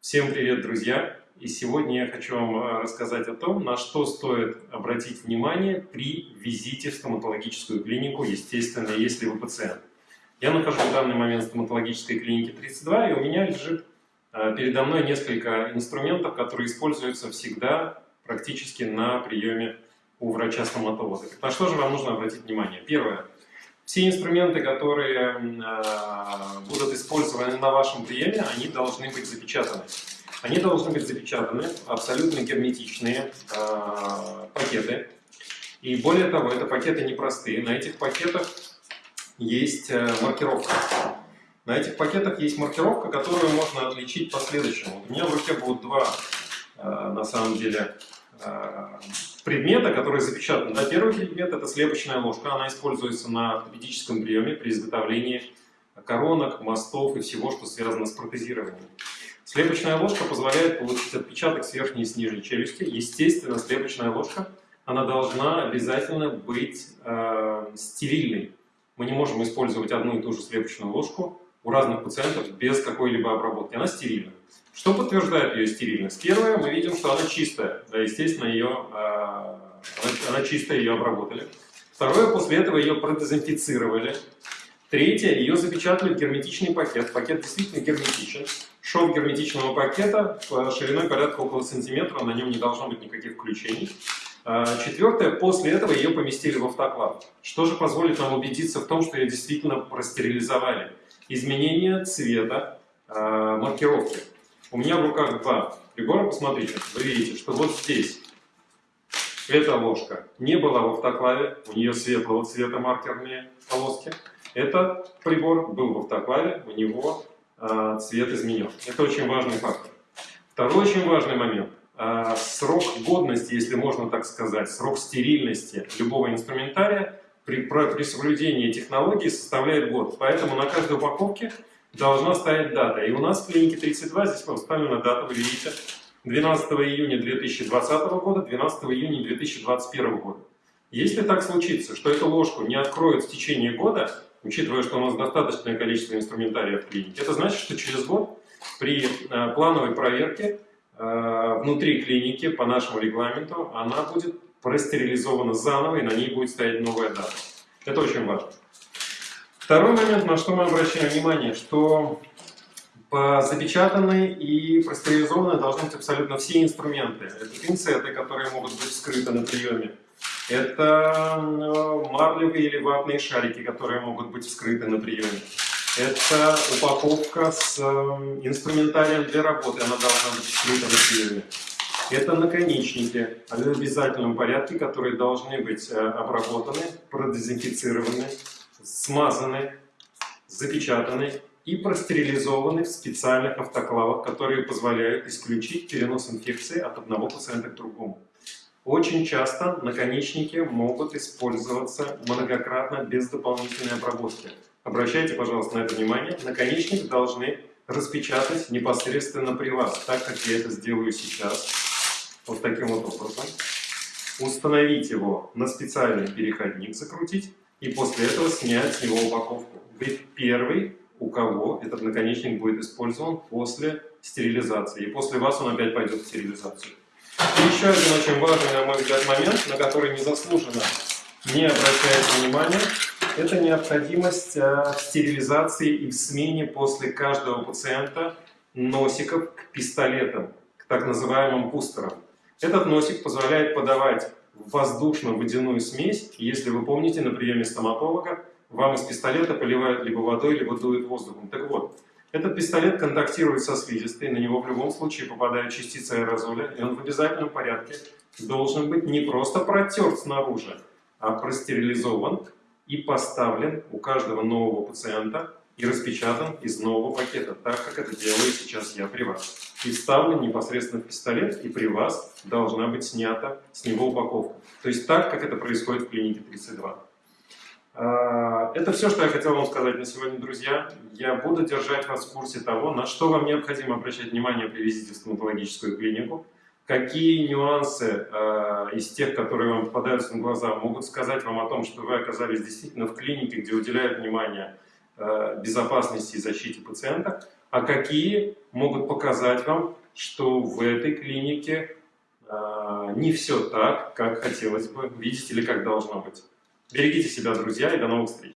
Всем привет, друзья! И сегодня я хочу вам э, рассказать о том, на что стоит обратить внимание при визите в стоматологическую клинику, естественно, если вы пациент. Я нахожусь в данный момент в стоматологической клинике 32, и у меня лежит э, передо мной несколько инструментов, которые используются всегда практически на приеме у врача-стоматолога. На что же вам нужно обратить внимание? Первое. Все инструменты, которые э, будут использованы на вашем приеме, они должны быть запечатаны. Они должны быть запечатаны абсолютно герметичные э, пакеты. И более того, это пакеты непростые. На этих пакетах есть э, маркировка. На этих пакетах есть маркировка, которую можно отличить по следующему. У меня в руке будут два, на самом деле, предмета, который запечатан. Да, первый предмет – это слепочная ложка. Она используется на ортопедическом приеме при изготовлении коронок, мостов и всего, что связано с протезированием. Слепочная ложка позволяет получить отпечаток с верхней и с нижней челюсти. Естественно, слепочная ложка она должна обязательно быть э, стерильной. Мы не можем использовать одну и ту же слепочную ложку у разных пациентов без какой-либо обработки. Она стерильна. Что подтверждает ее стерильность? Первое, мы видим, что она чистая. Да, естественно, ее, э, она, она чистая, ее обработали. Второе, после этого ее продезинфицировали. Третье, ее запечатали в герметичный пакет. Пакет действительно герметичен. Шов герметичного пакета шириной порядка около сантиметра, на нем не должно быть никаких включений. А, четвертое, после этого ее поместили в автоклав. Что же позволит нам убедиться в том, что ее действительно простерилизовали? Изменение цвета э, маркировки. У меня в руках два прибора, посмотрите, вы видите, что вот здесь эта ложка не была в автоклаве, у нее светлого цвета маркерные полоски. Этот прибор был в автоклаве, у него э, цвет изменен. Это очень важный фактор. Второй очень важный момент. Э, срок годности, если можно так сказать, срок стерильности любого инструментария при, при соблюдении технологии составляет год. Поэтому на каждой упаковке должна стоять дата. И у нас в клинике 32 здесь поставлена дата, вы видите, 12 июня 2020 года, 12 июня 2021 года. Если так случится, что эту ложку не откроют в течение года, учитывая, что у нас достаточное количество инструментария в клинике, это значит, что через год при э, плановой проверке э, внутри клиники по нашему регламенту она будет простерилизована заново и на ней будет стоять новая дата. Это очень важно. Второй момент, на что мы обращаем внимание, что запечатаны и простерилизованы должны быть абсолютно все инструменты. Это пинцеты, которые могут быть вскрыты на приеме. Это марлевые или ватные шарики, которые могут быть вскрыты на приеме. Это упаковка с эм, инструментарием для работы, она должна быть вскрыта на приеме. Это наконечники в обязательном порядке, которые должны быть э, обработаны, продезинфицированы, смазаны, запечатаны и простерилизованы в специальных автоклавах, которые позволяют исключить перенос инфекции от одного пациента к другому. Очень часто наконечники могут использоваться многократно без дополнительной обработки. Обращайте, пожалуйста, на это внимание. Наконечник должны распечатать непосредственно при вас, так как я это сделаю сейчас, вот таким вот образом. Установить его на специальный переходник, закрутить, и после этого снять с него упаковку. Вы первый, у кого этот наконечник будет использован после стерилизации. И после вас он опять пойдет в стерилизацию. И еще один очень важный, на мой взгляд, момент, на который незаслуженно не обращается внимания, это необходимость э, стерилизации и в смене после каждого пациента носиков к пистолетам, к так называемым пустерам. Этот носик позволяет подавать воздушно-водяную смесь. Если вы помните, на приеме стоматолога вам из пистолета поливают либо водой, либо дуют воздухом. Так вот, этот пистолет контактирует со слизистой, на него в любом случае попадает частица аэрозоля, и он в обязательном порядке должен быть не просто протерт снаружи, а простерилизован и поставлен у каждого нового пациента и распечатан из нового пакета, так как это делаю сейчас я при вас и вставлен непосредственно в пистолет, и при вас должна быть снята с него упаковка. То есть так, как это происходит в клинике 32. А, это все, что я хотел вам сказать на сегодня, друзья. Я буду держать вас в курсе того, на что вам необходимо обращать внимание при визите в стоматологическую клинику, какие нюансы э, из тех, которые вам попадаются на глаза, могут сказать вам о том, что вы оказались действительно в клинике, где уделяют внимание безопасности и защите пациента, а какие могут показать вам, что в этой клинике э, не все так, как хотелось бы видеть или как должно быть. Берегите себя, друзья, и до новых встреч!